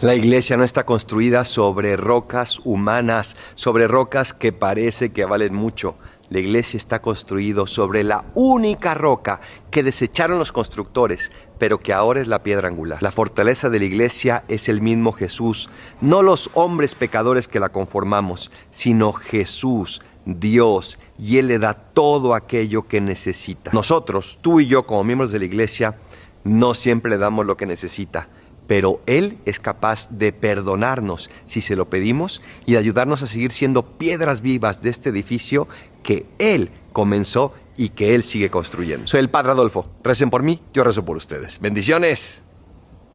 La iglesia no está construida sobre rocas humanas, sobre rocas que parece que valen mucho. La iglesia está construida sobre la única roca que desecharon los constructores, pero que ahora es la piedra angular. La fortaleza de la iglesia es el mismo Jesús, no los hombres pecadores que la conformamos, sino Jesús, Dios, y Él le da todo aquello que necesita. Nosotros, tú y yo como miembros de la iglesia, no siempre le damos lo que necesita pero Él es capaz de perdonarnos si se lo pedimos y de ayudarnos a seguir siendo piedras vivas de este edificio que Él comenzó y que Él sigue construyendo. Soy el Padre Adolfo. Recen por mí, yo rezo por ustedes. Bendiciones.